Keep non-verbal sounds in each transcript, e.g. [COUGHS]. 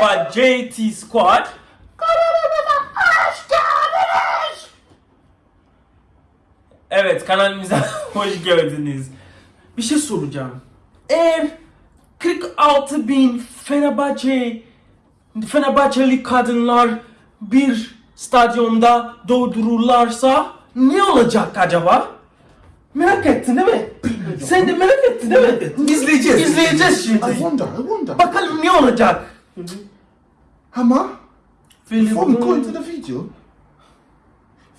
Merhaba JT Squad. Evet kanalımıza [LAUGHS] hoş geldiniz. Bir şey soracağım. Eğer 46 bin Fenerbahçe Fenerbahçeli kadınlar bir stadyumda doldururlarsa ne olacak acaba? Merak ettin değil mi? Sen de merak ettin değil mi? İzleyeceğiz. İzleyeceğiz I şimdi. wonder, I wonder. Bakalım ne olacak? Ama, before we go into the video,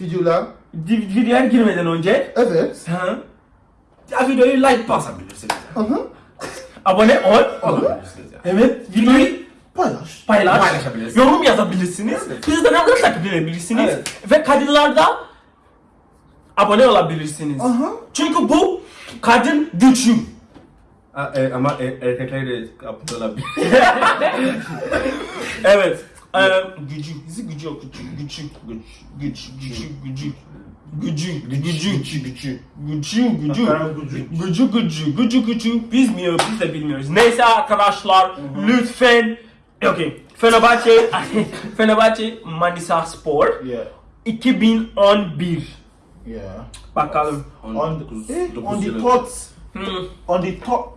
videolar, videoya girmeden önce evet, ha, ya videoyu like basabilirsiniz. aha, Abone ol. Olabilirsiniz. Evet, videoyu paylaş. paylaş, Paylaşabilirsiniz. yorum yazabilirsiniz. Bizden arkadaş takip edebilirsiniz. Ve kadınlarda abone olabilirsiniz. Aha. Çünkü bu kadın gücü. E, ama e, erkekler de olabilir. [LAUGHS] Evet. Ee, gücü. Bizi gücü yok. Gücü. Gücü. Güç. Gücü. Gücü. Gücü. Gücü. Gücü gücü. Gücü. Gücü. Gücü. Gücü. Gücü. Gücü. Gücü. Bilmiyor. Biz de bilmiyoruz. Neyse arkadaşlar. Lütfen. Okay. Fenerbahçe. [LAUGHS] Fenerbahçe Manisa Spor. Yeah, 2011. yeah. Bakalım. On, eh, dokuz on the top, Hmm. on the top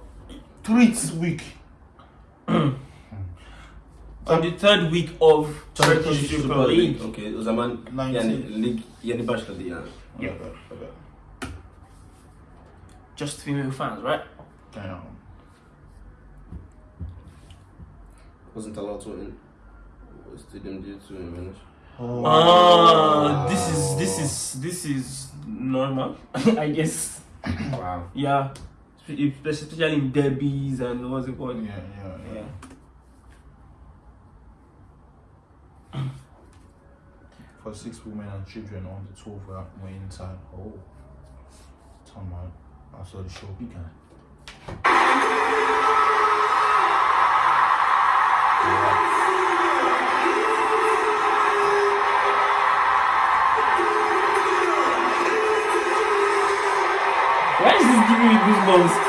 treats week. On the third week of Turkish Turkish Super League. Okey o zaman Nineteen. yani lig yeni başladı yani. Yeah. Okay, okay. Just female fans, right? Damn. Wasn't allowed to in stadium due to vanish. Oh. Ah, this is this is this is normal, [LAUGHS] I guess. Wow. Yeah, Spe- especially in derbies and what's it called? Yeah, yeah, yeah. [CLEARS THROAT] For six women and children on the 12 were were inside. Oh, time out. I saw the show began. Why is this giving me goosebumps?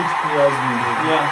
It's pleasant. Yeah.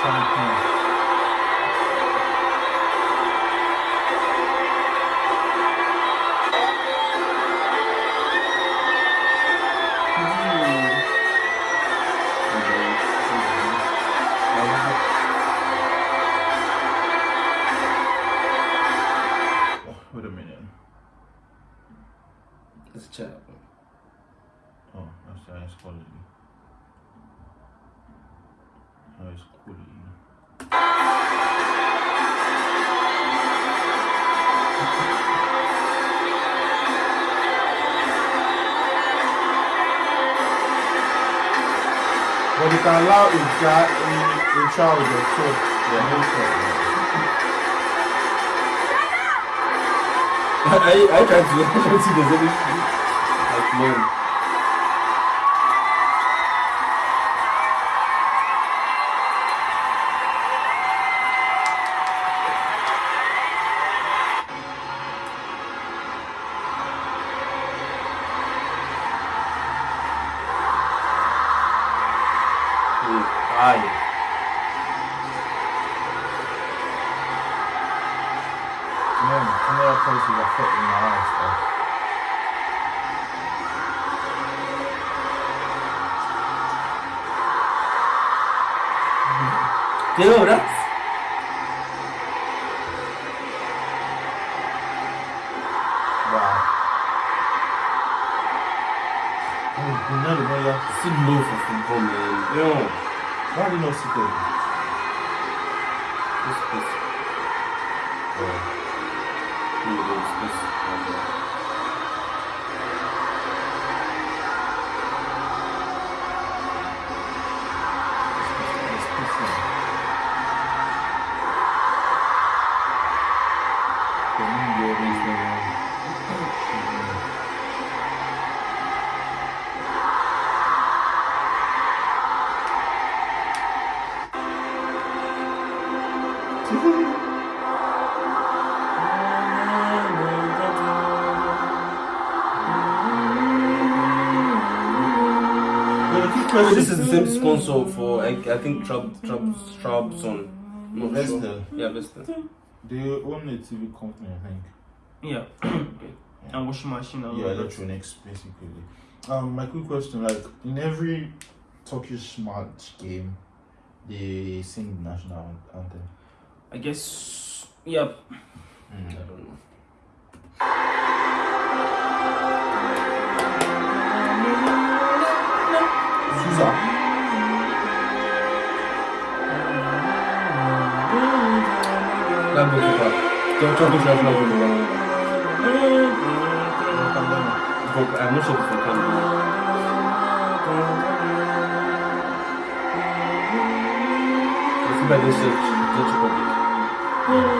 Champagne. Oh, wait a minute. It's a chat. Oh, that's the highest quality. Olha esse pulinho. But you can allow a guy in a child or so. Yeah, no problem. I, I tried to, I the. Like, man. Yeah, some of that place with a foot in the eye stuff. Dude, that's... Wow. Bunları böyle sınırlı olsun böyle. Yo. Var bir nasıl koydum. Pıs pıs. Evet. Place. But the quick So question this is the same mm-hmm. sponsor for I, I think Trab Trab Trabzon. No, Vestel. Yeah, Vestel. They own a TV company, I think. [COUGHS] Yeah. and washing machine and Yeah, all that. electronics, basically. Um, my quick question, like in every Turkish match game, they sing the national anthem. I guess. Yeah. Mm, I don't know. 있어 난 보기 좋아 저도 좋아 저도 좋아 Bok, eh, muszę być To chyba jest rzecz, rzecz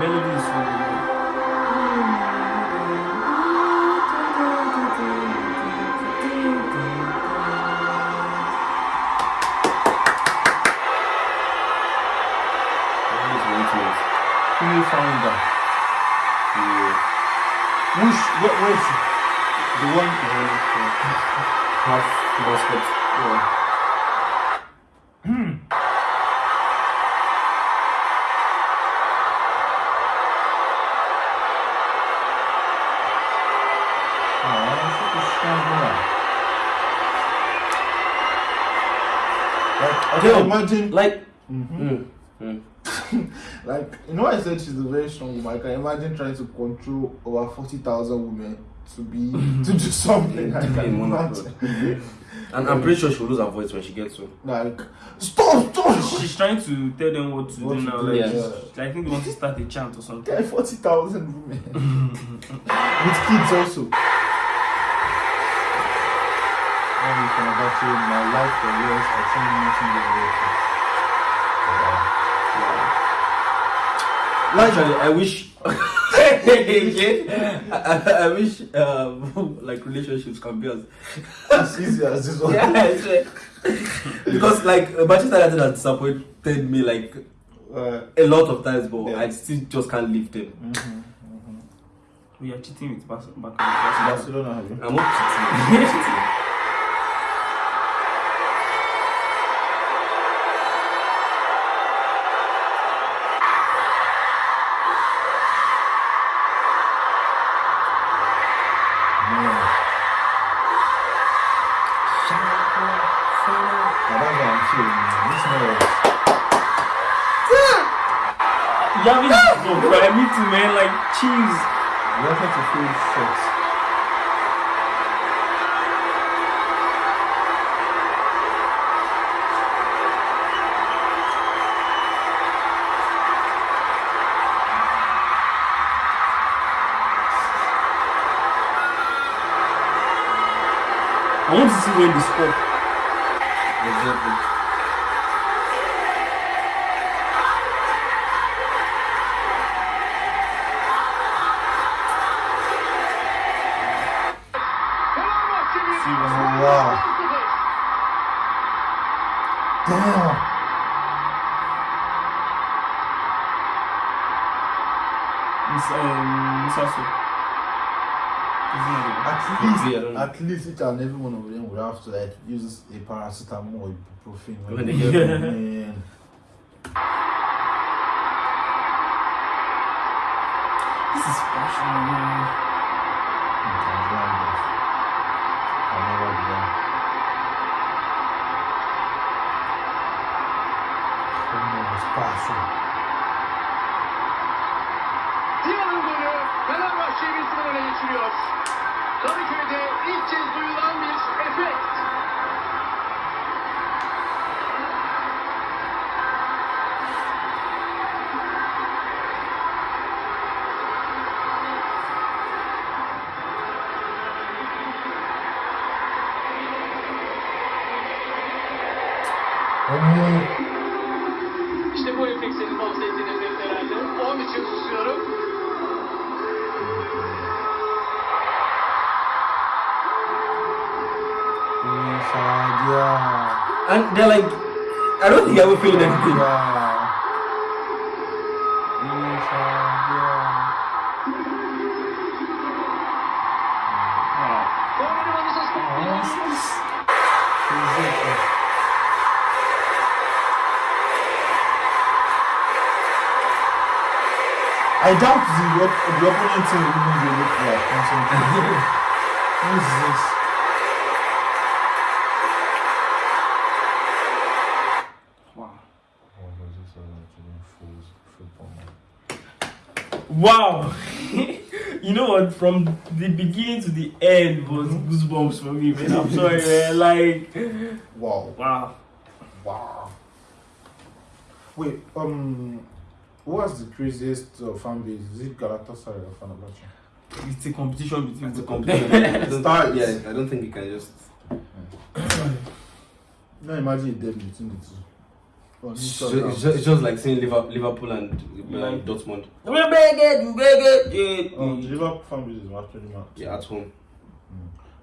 Melodies. Şimdi sonunda. Whoosh, what was the one half was good. Yeah. Hmm. Imagine, Like. Mhm. Mm. Mm. [LAUGHS] like, you know, I said she's a very strong woman. I can imagine trying to control over 40,000 women to be, [LAUGHS] to do something. I To be can in one imagine. And I'm pretty sure she'll lose her voice when she gets home. Like, stop, stop! She's trying to tell them what to What do now. do, Like, yeah. she's- I think they want to start a chant or something. There 40,000 women. [LAUGHS] With kids also. Only from about you, my life for years, I think nothing is Actually, I wish. I, [LAUGHS] I, I wish um, [LAUGHS] like relationships can be as As easy as this one. [LAUGHS] yeah, it's right. because like Manchester United has disappointed me like Uh, a lot of times, but Yeah. I still just can't leave them. mhm. We are cheating with Bas- back Barcelona. I'm not cheating. Man. Like, cheese. you wanted to feel. I want to see when they score. Exactly. Wow. Damn. Miss, um, Miss Asu. At Yeah, least, don't at least each and every one of them would have to like use a paracetamol or ibuprofen when When they they get get man. This is passion, man. Never be done. Como espaço. Ziya'nın golü Fenerbahçe'yi bir sıfır öne geçiriyor. Kadıköy'de ilk kez duyulan bir efekt. İşte bu efekt senin bahsettiğin efekt herhalde. Onun için susuyorum. Sadia. And they're like, I don't think I ever feel anything. Korneri I doubt the, op- the opponent team will even be able to like concentrate. What is this? Wow. What was this other Nigerian fools football man? Wow. [LAUGHS] you know what? From the beginning to the end was goosebumps for me, man. I'm sorry, [LAUGHS] man. Like, Wow. wow. Wow. Wait, um, what's the craziest uh, fan base? Is it Galatasaray or Fenerbahce? It's a competition between It's a competition. them. I don't- Stars. Yeah, I don't think you can just. [COUGHS] No, imagine a derby between the two. Oh, It's just, it's just, it's just like saying Liverpool, Liverpool and Yeah. Dortmund. We're big it, we're big it. Um, the Yeah. Liverpool fan base is actually mad. Yeah, at home.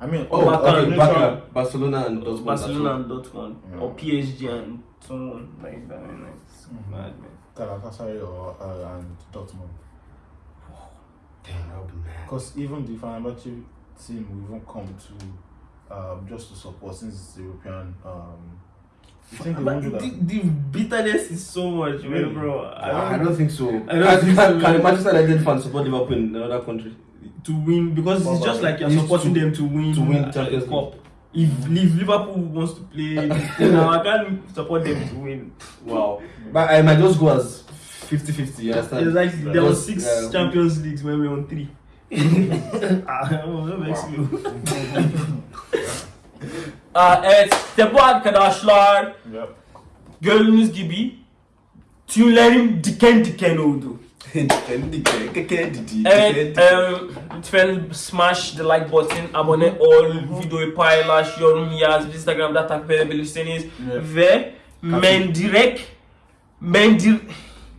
I mean, Oh, Barca okay, and Barca, Barcelona and Dortmund. Barcelona and Dortmund, Yeah. or PSG and someone like that. Man. Like, it's Mhm. mad, man. Galatasaray or uh, and Dortmund. home. Damn, that would be mad. Because even the Fenerbahce team will even come to um, just to support since it's European. Um, you think they But the, the bitterness is so much, man, bro. I don't, think so. I don't think can, so. can Manchester United fans support Liverpool in another country? To win because Well, it's just like you're supporting to- them to win to win a Champions cup. If, if Liverpool wants to play, [LAUGHS] you know, I can't support them to win. Wow. But I might just go as 50 50, you understand? It's like there was Just, six uh, Champions Leagues when we were on three. [LAUGHS] Ah, oh, that makes me- Aa, evet işte bu arkadaşlar Yep. gördüğünüz gibi tüylerim diken diken oldu. Evet, [LAUGHS] um, lütfen smash the like button, abone ol, videoyu paylaş, yorum yaz, Instagram'da takip edebilirsiniz Evet. ve mendirek, mendir,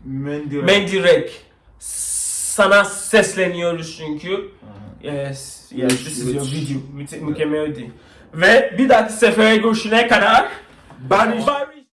Mendy. mendirek sana sesleniyoruz çünkü. Yes, yes, this is your video, mükemmeldi. Ve bir dahaki sefere görüşene kadar. Bye.